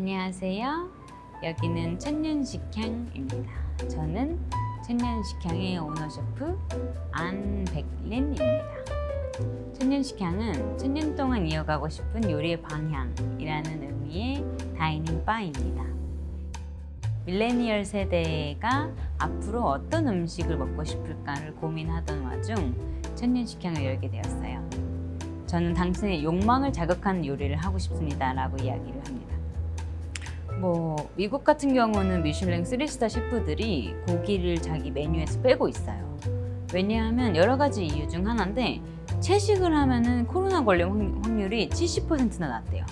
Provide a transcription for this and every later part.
안녕하세요. 여기는 천년식향입니다. 저는 천년식향의 오너셰프 안백린입니다. 천년식향은 천년 동안 이어가고 싶은 요리의 방향이라는 의미의 다이닝 바입니다. 밀레니얼 세대가 앞으로 어떤 음식을 먹고 싶을까를 고민하던 와중 천년식향을 열게 되었어요. 저는 당신의 욕망을 자극하는 요리를 하고 싶습니다 라고 이야기를 합니다. 뭐 미국 같은 경우는 미슐랭 3스타 셰프들이 고기를 자기 메뉴에서 빼고 있어요. 왜냐하면 여러 가지 이유 중 하나인데 채식을 하면은 코로나 걸림 확률이 70%나 낮대요.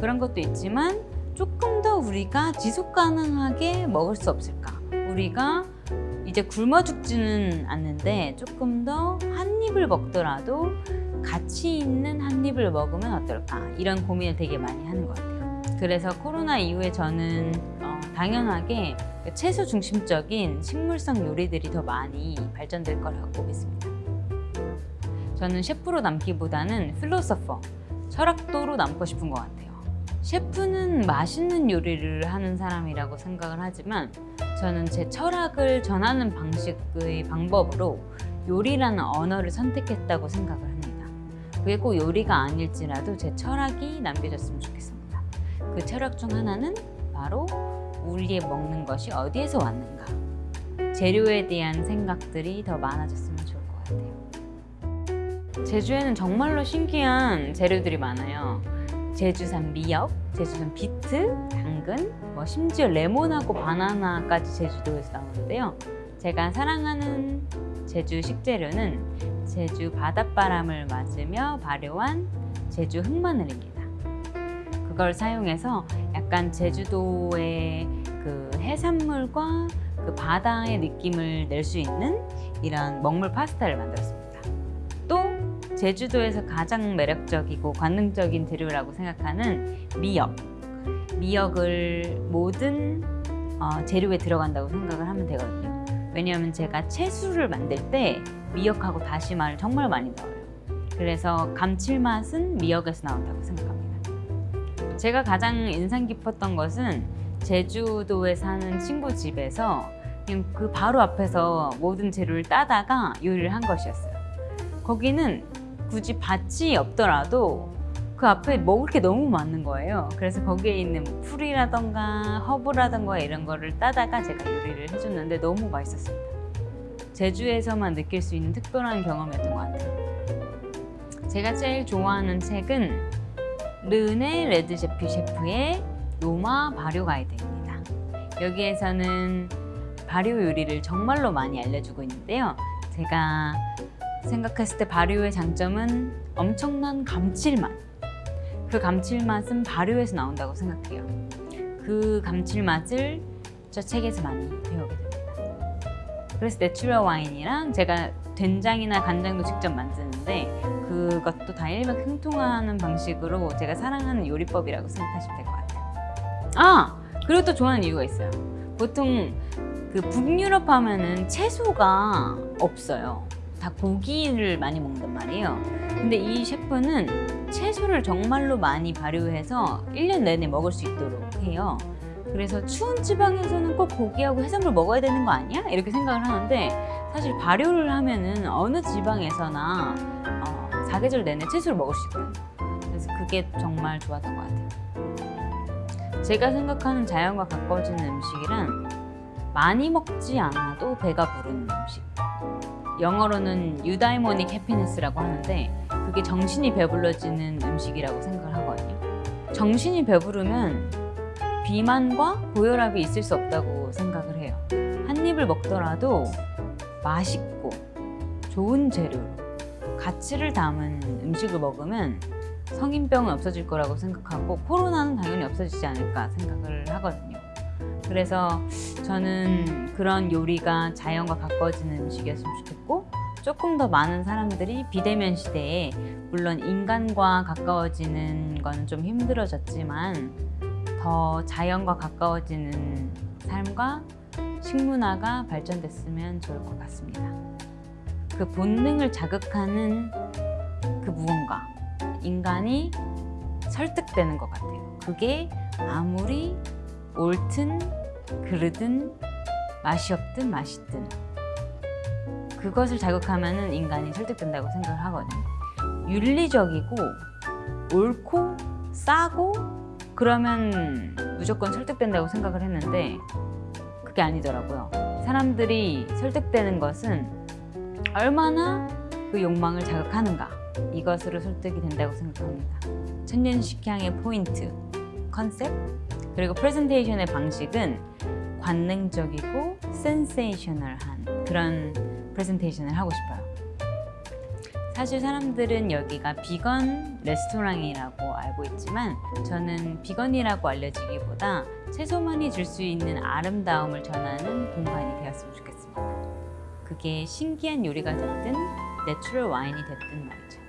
그런 것도 있지만 조금 더 우리가 지속 가능하게 먹을 수 없을까? 우리가 이제 굶어 죽지는 않는데 조금 더 한 입을 먹더라도 가치 있는 한 입을 먹으면 어떨까? 이런 고민을 되게 많이 하는 것 같아요. 그래서 코로나 이후에 저는 어, 당연하게 채소 중심적인 식물성 요리들이 더 많이 발전될 거라고 믿습니다. 저는 셰프로 남기보다는 필로소퍼, 철학도로 남고 싶은 것 같아요. 셰프는 맛있는 요리를 하는 사람이라고 생각을 하지만 저는 제 철학을 전하는 방식의 방법으로 요리라는 언어를 선택했다고 생각을 합니다. 그게 꼭 요리가 아닐지라도 제 철학이 남겨졌으면 좋겠습니다. 그 철학 중 하나는 바로 우리의 먹는 것이 어디에서 왔는가 재료에 대한 생각들이 더 많아졌으면 좋을 것 같아요. 제주에는 정말로 신기한 재료들이 많아요. 제주산 미역, 제주산 비트, 당근, 뭐 심지어 레몬하고 바나나까지 제주도에서 나오는데요. 제가 사랑하는 제주 식재료는 제주 바닷바람을 맞으며 발효한 제주 흑마늘입니다. 그걸 사용해서 약간 제주도의 그 해산물과 그 바다의 느낌을 낼 수 있는 이런 먹물 파스타를 만들었습니다. 또 제주도에서 가장 매력적이고 관능적인 재료라고 생각하는 미역. 미역을 모든 어, 재료에 들어간다고 생각을 하면 되거든요. 왜냐하면 제가 채수를 만들 때 미역하고 다시마를 정말 많이 넣어요. 그래서 감칠맛은 미역에서 나온다고 생각합니다. 제가 가장 인상 깊었던 것은 제주도에 사는 친구 집에서 그냥 그 바로 앞에서 모든 재료를 따다가 요리를 한 것이었어요. 거기는 굳이 밭이 없더라도 그 앞에 먹을 게 너무 많은 거예요. 그래서 거기에 있는 풀이라던가 허브라던가 이런 거를 따다가 제가 요리를 해줬는데 너무 맛있었습니다. 제주에서만 느낄 수 있는 특별한 경험이었던 것 같아요. 제가 제일 좋아하는 책은 르네 레드제피 셰프의 로마 발효 가이드입니다. 여기에서는 발효 요리를 정말로 많이 알려주고 있는데요. 제가 생각했을 때 발효의 장점은 엄청난 감칠맛. 그 감칠맛은 발효에서 나온다고 생각해요. 그 감칠맛을 저 책에서 많이 배우게 됩니다. 그래서 natural 와인이랑 제가 된장이나 간장도 직접 만드는데 그것도 다 일맥상통하는 방식으로 제가 사랑하는 요리법이라고 생각하시면 될 것 같아요. 아! 그리고 또 좋아하는 이유가 있어요. 보통 그 북유럽 하면은 채소가 없어요. 다 고기를 많이 먹는단 말이에요. 근데 이 셰프는 채소를 정말로 많이 발효해서 1년 내내 먹을 수 있도록 해요. 그래서 추운 지방에서는 꼭 고기하고 해산물 먹어야 되는 거 아니야? 이렇게 생각을 하는데 사실 발효를 하면은 어느 지방에서나 어, 사계절 내내 채소를 먹을 수 있거든요. 그래서 그게 정말 좋았던 것 같아요. 제가 생각하는 자연과 가까워지는 음식이란 많이 먹지 않아도 배가 부르는 음식. 영어로는 유다이모닉 해피니스라고 하는데 그게 정신이 배불러지는 음식이라고 생각을 하거든요. 정신이 배부르면 비만과 고혈압이 있을 수 없다고 생각을 해요. 한 입을 먹더라도 맛있고 좋은 재료로 가치를 담은 음식을 먹으면 성인병은 없어질 거라고 생각하고 코로나는 당연히 없어지지 않을까 생각을 하거든요. 그래서 저는 그런 요리가 자연과 가까워지는 음식이었으면 좋겠고 조금 더 많은 사람들이 비대면 시대에 물론 인간과 가까워지는 건 좀 힘들어졌지만 더 자연과 가까워지는 삶과 식문화가 발전됐으면 좋을 것 같습니다. 그 본능을 자극하는 그 무언가 인간이 설득되는 것 같아요. 그게 아무리 옳든 그르든 맛이 없든 맛있든 그것을 자극하면 인간이 설득된다고 생각을 하거든요. 윤리적이고 옳고 싸고 그러면 무조건 설득된다고 생각을 했는데 그게 아니더라고요. 사람들이 설득되는 것은 얼마나 그 욕망을 자극하는가 이것으로 설득이 된다고 생각합니다. 천년 식향의 포인트, 컨셉 그리고 프레젠테이션의 방식은 관능적이고 sensational한 그런 프레젠테이션을 하고 싶어요. 사실 사람들은 여기가 비건 레스토랑이라고 알고 있지만 저는 비건이라고 알려지기보다 채소만이 줄 수 있는 아름다움을 전하는 공간이 되었으면 좋겠습니다. 그게 신기한 요리가 됐든 내추럴 와인이 됐든 말이죠.